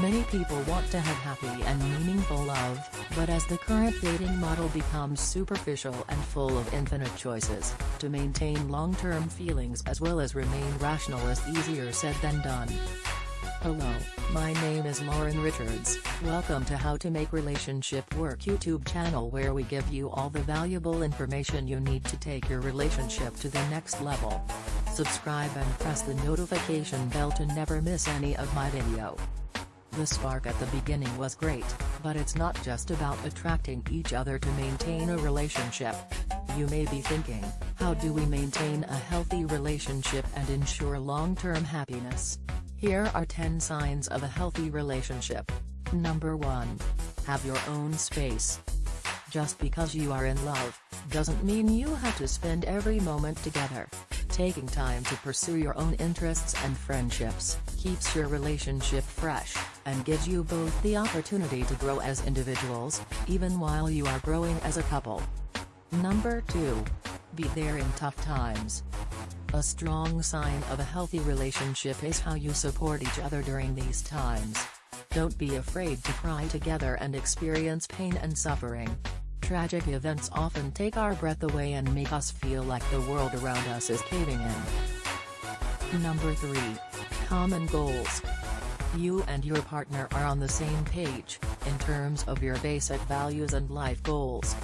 Many people want to have happy and meaningful love, but as the current dating model becomes superficial and full of infinite choices, to maintain long-term feelings as well as remain rational is easier said than done. Hello, my name is Lauren Richards, welcome to How to Make Relationship Work YouTube channel where we give you all the valuable information you need to take your relationship to the next level. Subscribe and press the notification bell to never miss any of my video. The spark at the beginning was great, but it's not just about attracting each other to maintain a relationship. You may be thinking, how do we maintain a healthy relationship and ensure long-term happiness? Here are 10 signs of a healthy relationship. Number 1. Have your own space. Just because you are in love, doesn't mean you have to spend every moment together. Taking time to pursue your own interests and friendships, keeps your relationship fresh and gives you both the opportunity to grow as individuals, even while you are growing as a couple. Number 2. Be there in tough times. A strong sign of a healthy relationship is how you support each other during these times. Don't be afraid to cry together and experience pain and suffering. Tragic events often take our breath away and make us feel like the world around us is caving in. Number 3. Common Goals you and your partner are on the same page, in terms of your basic values and life goals.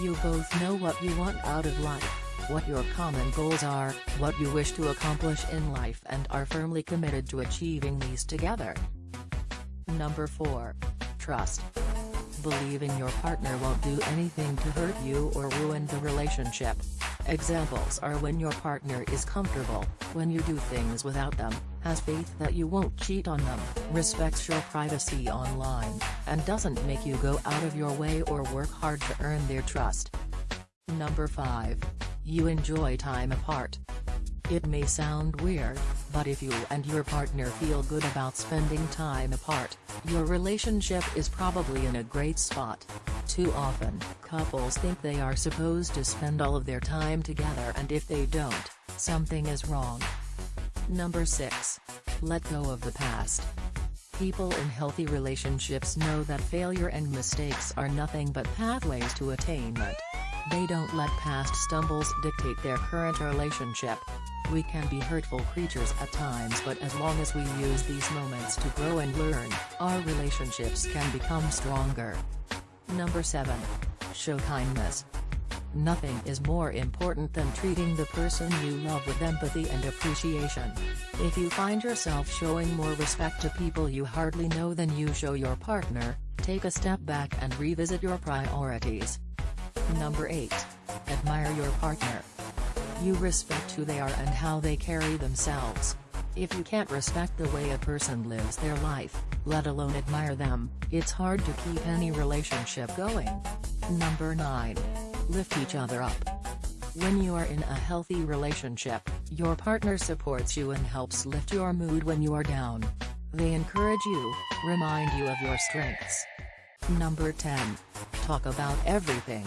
You both know what you want out of life, what your common goals are, what you wish to accomplish in life and are firmly committed to achieving these together. Number 4. Trust. Believing your partner won't do anything to hurt you or ruin the relationship. Examples are when your partner is comfortable, when you do things without them, has faith that you won't cheat on them, respects your privacy online, and doesn't make you go out of your way or work hard to earn their trust. Number 5. You enjoy time apart. It may sound weird, but if you and your partner feel good about spending time apart, your relationship is probably in a great spot. Too often, couples think they are supposed to spend all of their time together and if they don't, something is wrong. Number 6. Let go of the past. People in healthy relationships know that failure and mistakes are nothing but pathways to attainment. They don't let past stumbles dictate their current relationship. We can be hurtful creatures at times but as long as we use these moments to grow and learn, our relationships can become stronger. Number 7. Show kindness. Nothing is more important than treating the person you love with empathy and appreciation. If you find yourself showing more respect to people you hardly know than you show your partner, take a step back and revisit your priorities. Number 8. Admire your partner. You respect who they are and how they carry themselves. If you can't respect the way a person lives their life, let alone admire them, it's hard to keep any relationship going. Number 9. Lift each other up. When you are in a healthy relationship, your partner supports you and helps lift your mood when you are down. They encourage you, remind you of your strengths. Number 10. Talk about everything.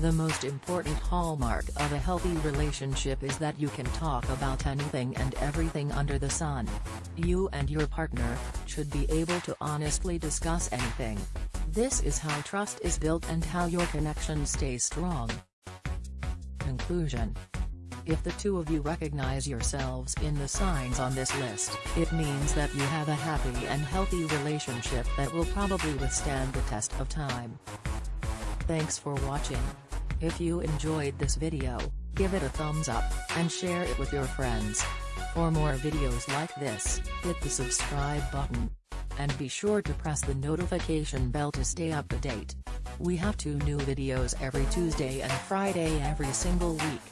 The most important hallmark of a healthy relationship is that you can talk about anything and everything under the sun. You and your partner should be able to honestly discuss anything. This is how trust is built and how your connection stays strong. Conclusion If the two of you recognize yourselves in the signs on this list, it means that you have a happy and healthy relationship that will probably withstand the test of time. Thanks for watching. If you enjoyed this video, give it a thumbs up, and share it with your friends. For more videos like this, hit the subscribe button. And be sure to press the notification bell to stay up to date. We have two new videos every Tuesday and Friday every single week.